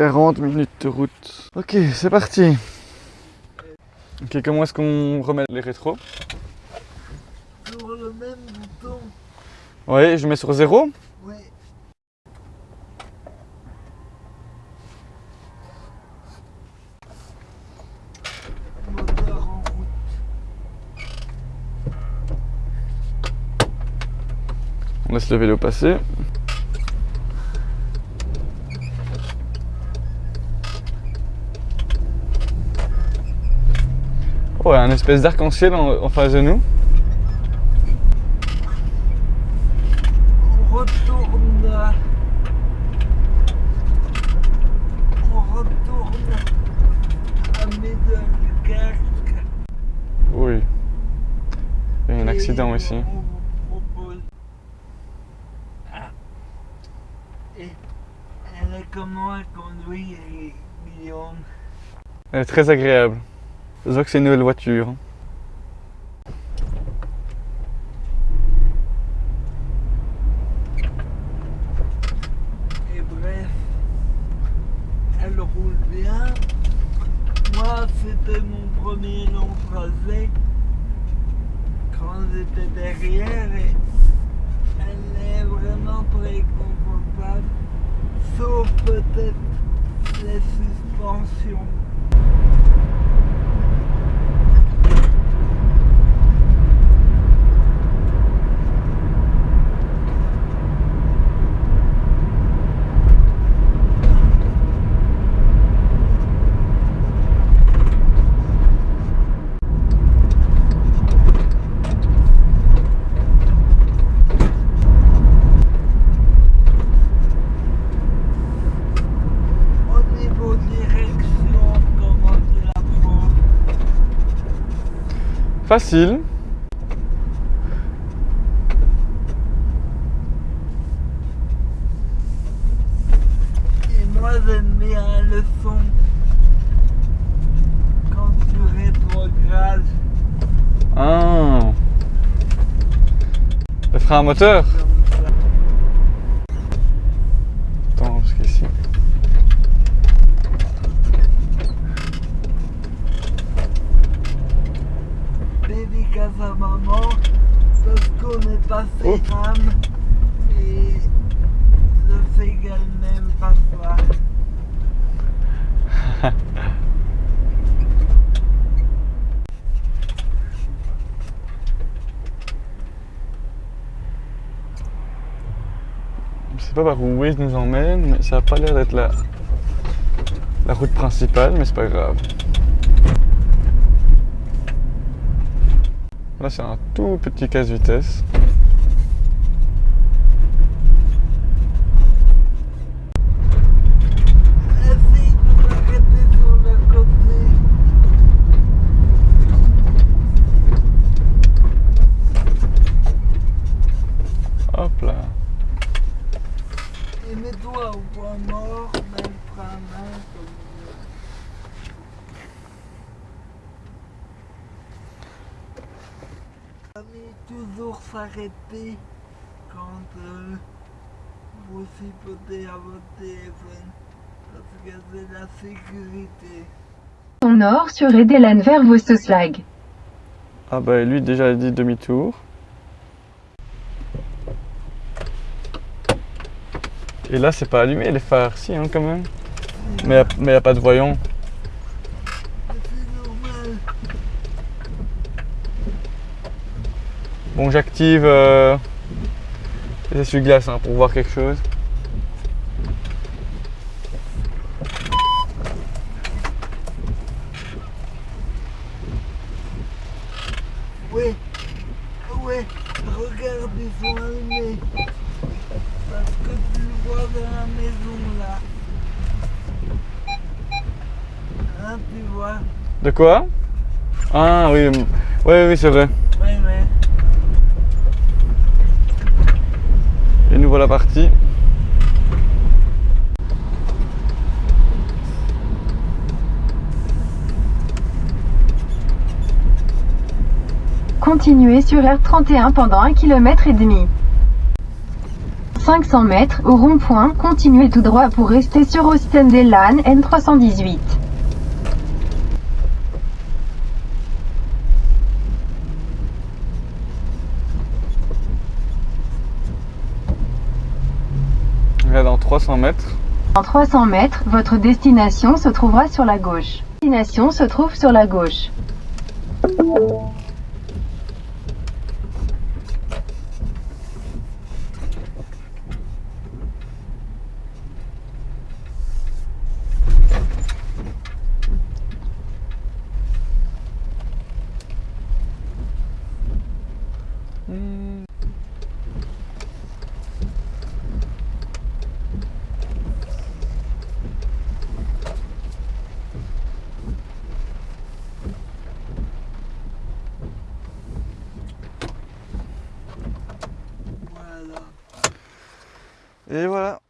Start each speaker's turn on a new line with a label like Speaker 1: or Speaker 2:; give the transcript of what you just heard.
Speaker 1: 40 minutes de route. Ok, c'est parti. Ok, comment est-ce qu'on remet les rétros?
Speaker 2: Sur le même bouton.
Speaker 1: Oui, je mets sur zéro?
Speaker 2: Oui.
Speaker 1: On laisse le vélo passer. Oh, il y a un espèce d'arc-en-ciel en, en face de nous.
Speaker 2: On retourne. On retourne à Middelkerk.
Speaker 1: Oui. Il y a un accident ici.
Speaker 2: Ah. Elle est comment à conduire, Guillaume?
Speaker 1: Elle est très agréable. Je vois que c'est une nouvelle voiture.
Speaker 2: Et bref, elle roule bien. Moi, c'était mon premier long trajet quand j'étais derrière et elle est vraiment très confortable, sauf peut-être les suspensions. Au niveau direction, comment tu la prends
Speaker 1: Facile.
Speaker 2: Et moi j'aime bien le son quand tu rétrogrades
Speaker 1: Ah. Le frein à moteur
Speaker 2: comme ça.
Speaker 1: Attends, parce qu'ici.
Speaker 2: Dédicace à maman parce qu'on Je sais pas
Speaker 1: par où Waze nous emmène, mais ça a pas l'air d'être la, la route principale, mais c'est pas grave. Là, c'est un tout petit casse-vitesse.
Speaker 2: Essaye de m'arrêter sur le côté.
Speaker 1: Hop là.
Speaker 2: Et mets-toi au point mort, même frein à main comme Ami, toujours s'arrêter quand euh, vous chipotez à votre téléphone parce que c'est la sécurité.
Speaker 3: Au nord sur Edelen vers Vostoslag.
Speaker 1: Ah bah lui déjà a dit demi-tour. Et là c'est pas allumé les phares, si hein, quand même. Mais il n'y a pas de voyant.
Speaker 2: C'est normal.
Speaker 1: Bon j'active euh, les essuie-glaces hein, pour voir quelque chose.
Speaker 2: Oui, oui, regarde, ils sont allumés. Parce que tu le vois dans la maison là. Hein, tu vois?
Speaker 1: De quoi? Ah oui, oui, oui, c'est vrai.
Speaker 2: Oui, oui.
Speaker 1: Et nous voilà partis.
Speaker 3: Continuez sur R31 pendant 1 km et demi. 500 mètres, au rond-point, continuez tout droit pour rester sur Oostendelaan N318.
Speaker 1: Dans 300 mètres,
Speaker 3: En 300 mètres, votre destination se trouvera sur la gauche. Destination se trouve sur la gauche.
Speaker 1: Et voilà.